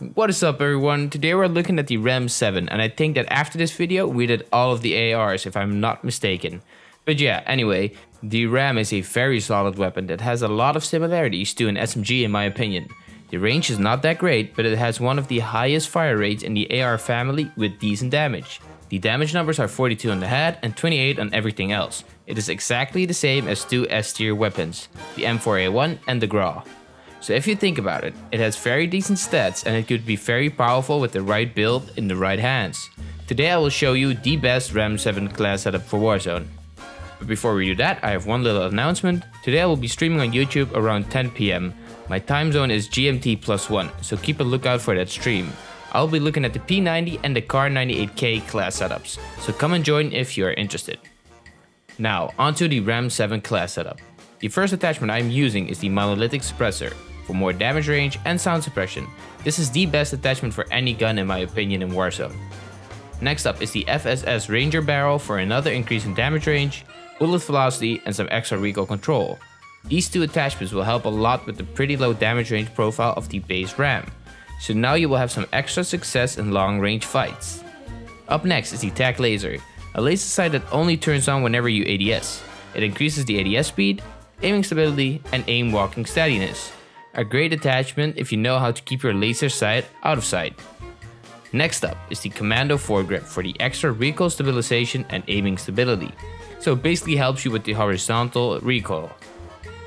What is up everyone, today we're looking at the RAM 7 and I think that after this video we did all of the ARs if I'm not mistaken. But yeah, anyway, the RAM is a very solid weapon that has a lot of similarities to an SMG in my opinion. The range is not that great, but it has one of the highest fire rates in the AR family with decent damage. The damage numbers are 42 on the head and 28 on everything else. It is exactly the same as two S tier weapons, the M4A1 and the Grau. So if you think about it, it has very decent stats and it could be very powerful with the right build in the right hands. Today I will show you the best RAM 7 class setup for Warzone. But before we do that, I have one little announcement. Today I will be streaming on YouTube around 10 pm. My time zone is GMT plus 1, so keep a lookout for that stream. I'll be looking at the P90 and the Kar 98K class setups, so come and join if you are interested. Now, onto the RAM 7 class setup. The first attachment I am using is the Monolithic Suppressor, for more damage range and sound suppression. This is the best attachment for any gun in my opinion in Warzone. Next up is the FSS Ranger Barrel for another increase in damage range, bullet velocity and some extra recoil control. These two attachments will help a lot with the pretty low damage range profile of the base RAM, so now you will have some extra success in long range fights. Up next is the TAC Laser, a laser sight that only turns on whenever you ADS. It increases the ADS speed, aiming stability, and aim walking steadiness. A great attachment if you know how to keep your laser sight out of sight. Next up is the Commando foregrip for the extra recoil stabilization and aiming stability. So it basically helps you with the horizontal recoil.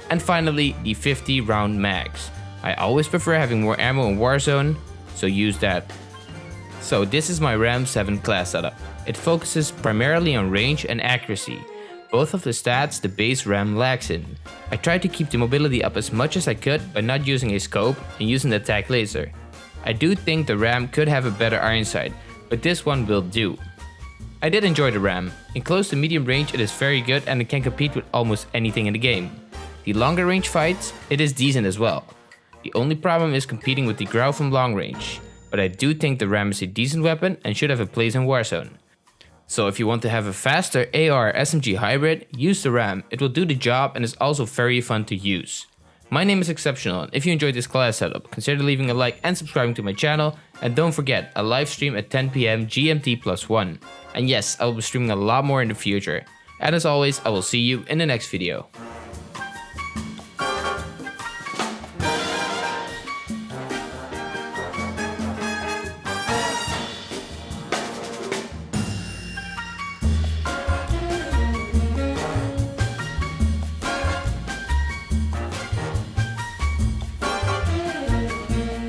And finally, the 50 round mags. I always prefer having more ammo in Warzone, so use that. So this is my RAM 7 class setup. It focuses primarily on range and accuracy, both of the stats the base RAM lacks in. I tried to keep the mobility up as much as I could by not using a scope and using the TAC laser. I do think the RAM could have a better iron sight, but this one will do. I did enjoy the RAM. In close to medium range it is very good and it can compete with almost anything in the game. The longer range fights, it is decent as well. The only problem is competing with the Grau from long range, but I do think the RAM is a decent weapon and should have a place in Warzone. So if you want to have a faster AR SMG hybrid, use the RAM, it will do the job and is also very fun to use. My name is Exceptional and if you enjoyed this class setup, consider leaving a like and subscribing to my channel and don't forget, a live stream at 10pm GMT plus 1. And yes, I will be streaming a lot more in the future. And as always, I will see you in the next video.